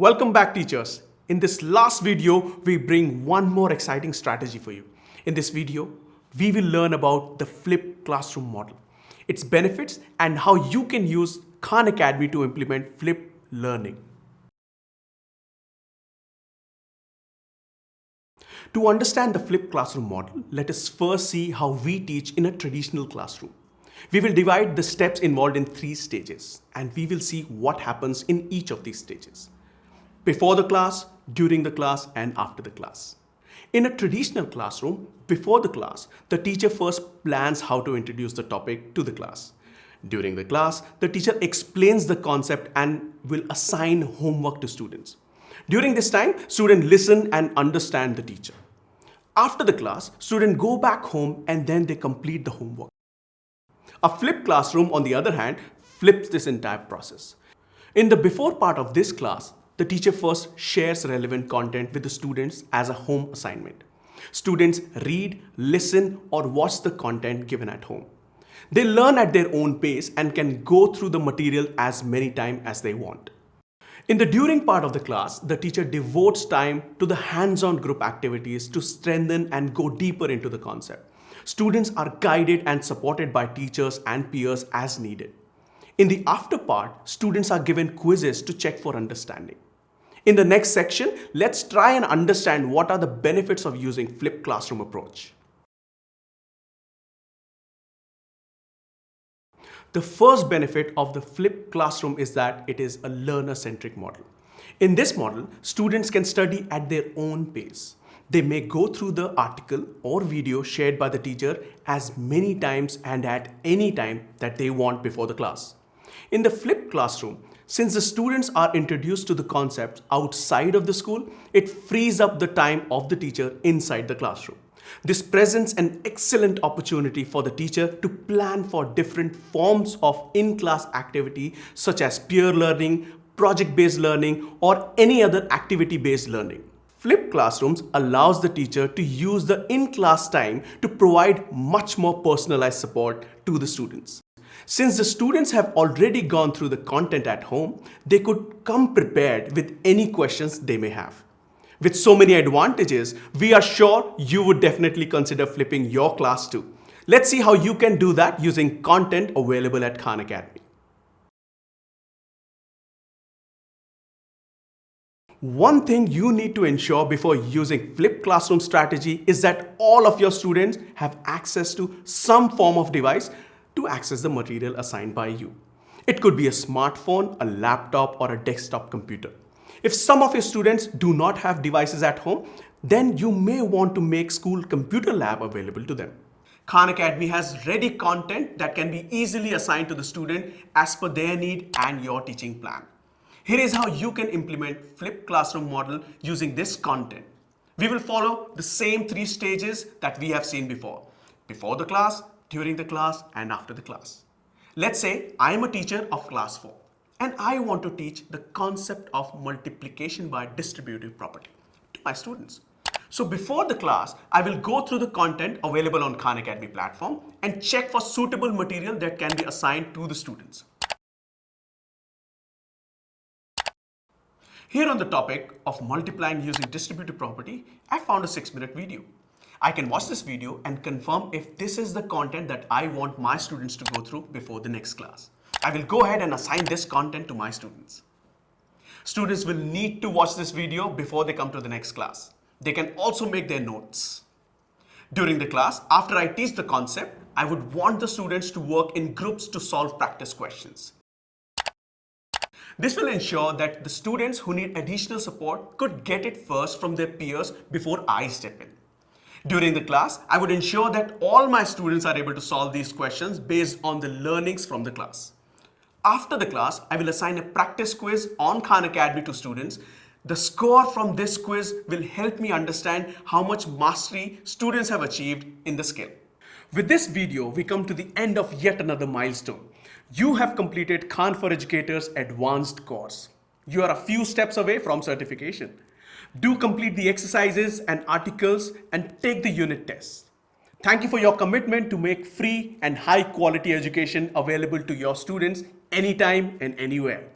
Welcome back teachers. In this last video, we bring one more exciting strategy for you. In this video, we will learn about the flipped classroom model, its benefits and how you can use Khan Academy to implement flipped learning. To understand the flipped classroom model, let us first see how we teach in a traditional classroom. We will divide the steps involved in three stages and we will see what happens in each of these stages. Before the class, during the class and after the class. In a traditional classroom, before the class, the teacher first plans how to introduce the topic to the class. During the class, the teacher explains the concept and will assign homework to students. During this time, students listen and understand the teacher. After the class, students go back home and then they complete the homework. A flipped classroom, on the other hand, flips this entire process. In the before part of this class, the teacher first shares relevant content with the students as a home assignment. Students read, listen, or watch the content given at home. They learn at their own pace and can go through the material as many times as they want. In the during part of the class, the teacher devotes time to the hands-on group activities to strengthen and go deeper into the concept. Students are guided and supported by teachers and peers as needed. In the after part, students are given quizzes to check for understanding. In the next section, let's try and understand what are the benefits of using flipped classroom approach. The first benefit of the flipped classroom is that it is a learner-centric model. In this model, students can study at their own pace. They may go through the article or video shared by the teacher as many times and at any time that they want before the class. In the flipped classroom, since the students are introduced to the concepts outside of the school, it frees up the time of the teacher inside the classroom. This presents an excellent opportunity for the teacher to plan for different forms of in-class activity such as peer learning, project-based learning, or any other activity-based learning. Flipped classrooms allows the teacher to use the in-class time to provide much more personalized support to the students. Since the students have already gone through the content at home, they could come prepared with any questions they may have. With so many advantages, we are sure you would definitely consider flipping your class too. Let's see how you can do that using content available at Khan Academy. One thing you need to ensure before using flipped classroom strategy is that all of your students have access to some form of device to access the material assigned by you. It could be a smartphone, a laptop, or a desktop computer. If some of your students do not have devices at home, then you may want to make school computer lab available to them. Khan Academy has ready content that can be easily assigned to the student as per their need and your teaching plan. Here is how you can implement flipped classroom model using this content. We will follow the same three stages that we have seen before. Before the class, during the class and after the class. Let's say I am a teacher of class 4 and I want to teach the concept of multiplication by distributive property to my students. So before the class, I will go through the content available on Khan Academy platform and check for suitable material that can be assigned to the students. Here on the topic of multiplying using distributive property, I found a six minute video. I can watch this video and confirm if this is the content that I want my students to go through before the next class. I will go ahead and assign this content to my students. Students will need to watch this video before they come to the next class. They can also make their notes. During the class, after I teach the concept, I would want the students to work in groups to solve practice questions. This will ensure that the students who need additional support could get it first from their peers before I step in. During the class, I would ensure that all my students are able to solve these questions based on the learnings from the class. After the class, I will assign a practice quiz on Khan Academy to students. The score from this quiz will help me understand how much mastery students have achieved in the skill. With this video, we come to the end of yet another milestone. You have completed Khan for Educators Advanced course. You are a few steps away from certification. Do complete the exercises and articles and take the unit tests. Thank you for your commitment to make free and high quality education available to your students anytime and anywhere.